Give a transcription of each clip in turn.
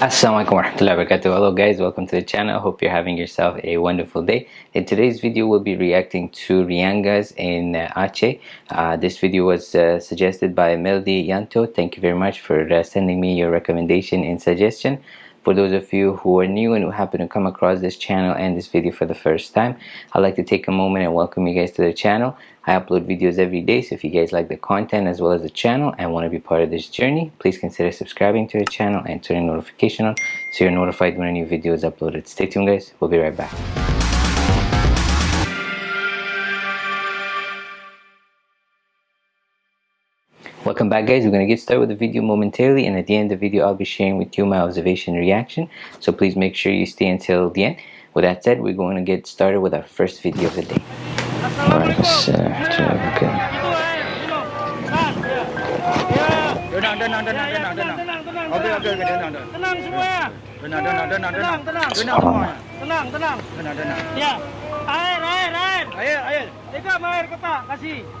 Assalamualaikum warahmatullahi wabarakatuh. Hello guys. Welcome to the channel. Hope you're having yourself a wonderful day. In today's video we'll be reacting to Rohingyas in uh, Aceh uh, this video was uh, suggested by Melody Yanto. Thank you very much for uh, sending me your recommendation and suggestion for those of you who are new and who happen to come across this channel and this video for the first time, I'd like to take a moment and welcome you guys to the channel. I upload videos every day, so if you guys like the content as well as the channel and want to be part of this journey, please consider subscribing to the channel and turning notification on so you're notified when a new video is uploaded. Stay tuned guys, we'll be right back. Welcome back guys, we're going to get started with the video momentarily and at the end of the video I'll be sharing with you my observation reaction. So please make sure you stay until the end. With that said, we're going to get started with our first video of the day. Alright, let's uh, turn it okay. Tenang, tenang, tenang,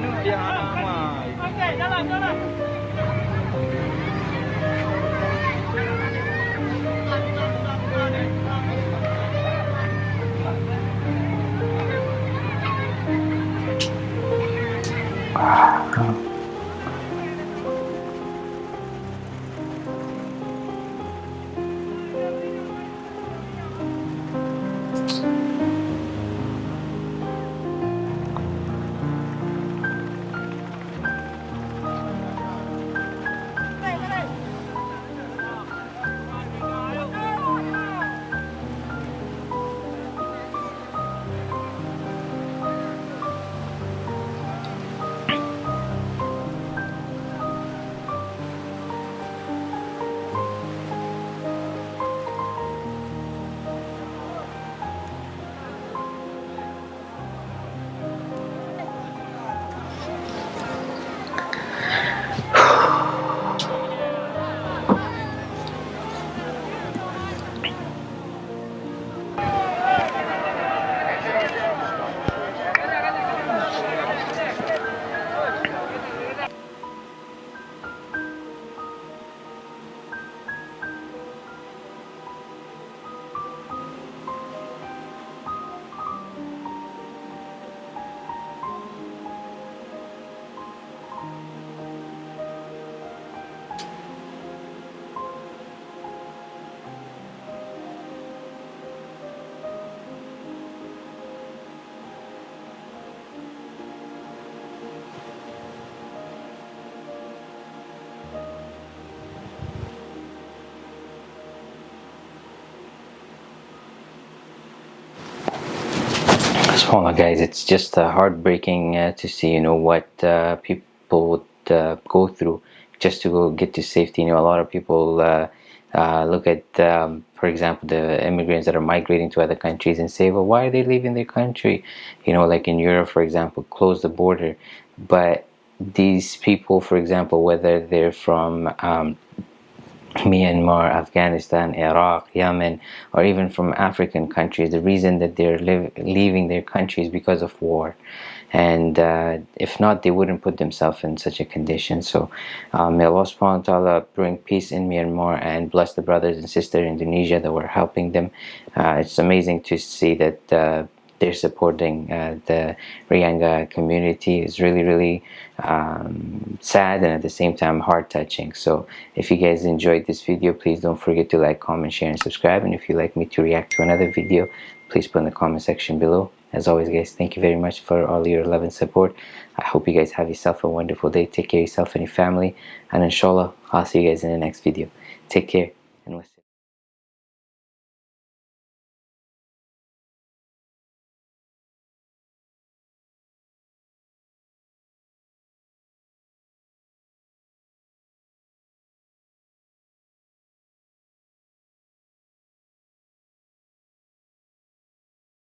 ni yang lama. Okey, jalan, jalan. Ah, Guys, it's just uh, heartbreaking uh, to see, you know, what uh, people would uh, go through just to go get to safety. You know, a lot of people uh, uh, look at, um, for example, the immigrants that are migrating to other countries and say, well, why are they leaving their country? You know, like in Europe, for example, close the border. But these people, for example, whether they're from um, Myanmar, Afghanistan, Iraq, Yemen, or even from African countries, the reason that they're leaving their countries because of war. And uh, if not, they wouldn't put themselves in such a condition. So uh, may Allah subhanahu wa ta'ala bring peace in Myanmar and bless the brothers and sisters in Indonesia that were helping them. Uh, it's amazing to see that uh, they're supporting uh, the Rohingya community is really really um, sad and at the same time heart touching so if you guys enjoyed this video please don't forget to like comment share and subscribe. And if you'd like me to react to another video please put in the comment section below. As always guys thank you very much for all your love and support. I hope you guys have yourself a wonderful day. Take care of yourself and your family. And inshallah I'll see you guys in the next video. Take care